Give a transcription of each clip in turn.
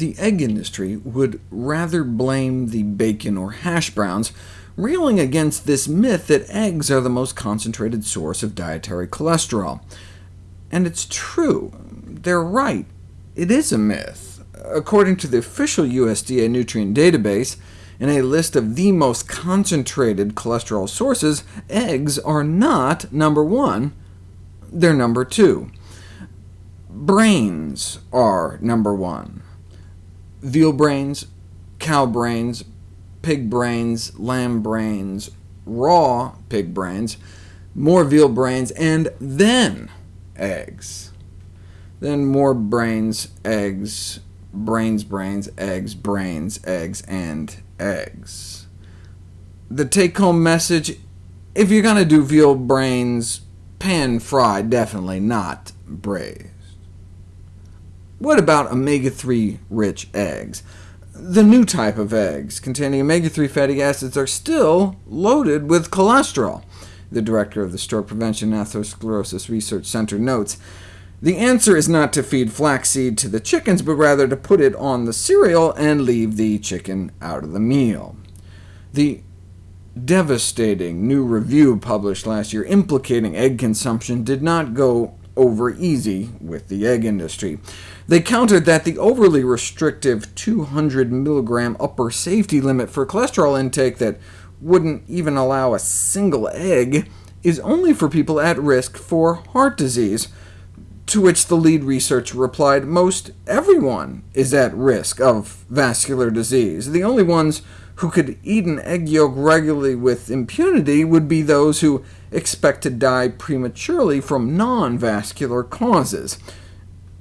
the egg industry would rather blame the bacon or hash browns, railing against this myth that eggs are the most concentrated source of dietary cholesterol. And it's true. They're right. It is a myth. According to the official USDA nutrient database, in a list of the most concentrated cholesterol sources, eggs are not number one, they're number two. Brains are number one. Veal brains, cow brains, pig brains, lamb brains, raw pig brains, more veal brains, and then eggs. Then more brains, eggs, brains, brains, eggs, brains, eggs, and eggs. The take-home message, if you're going to do veal brains, pan-fried, definitely not braised. What about omega-3 rich eggs? The new type of eggs containing omega-3 fatty acids are still loaded with cholesterol, the director of the Stroke Prevention and Atherosclerosis Research Center notes. The answer is not to feed flaxseed to the chickens, but rather to put it on the cereal and leave the chicken out of the meal. The devastating new review published last year implicating egg consumption did not go over easy with the egg industry. They countered that the overly restrictive 200 mg upper safety limit for cholesterol intake that wouldn't even allow a single egg is only for people at risk for heart disease, to which the lead researcher replied, most everyone is at risk of vascular disease. The only ones who could eat an egg yolk regularly with impunity would be those who expect to die prematurely from non-vascular causes.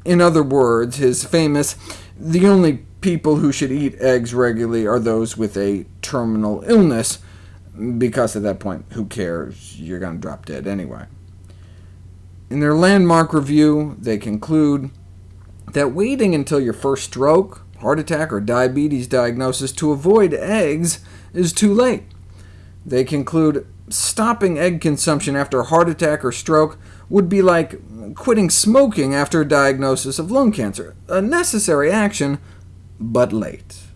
In other words, his famous, the only people who should eat eggs regularly are those with a terminal illness, because at that point, who cares? You're going to drop dead anyway. In their landmark review, they conclude that waiting until your first stroke, heart attack, or diabetes diagnosis to avoid eggs is too late. They conclude stopping egg consumption after a heart attack or stroke would be like quitting smoking after a diagnosis of lung cancer, a necessary action, but late.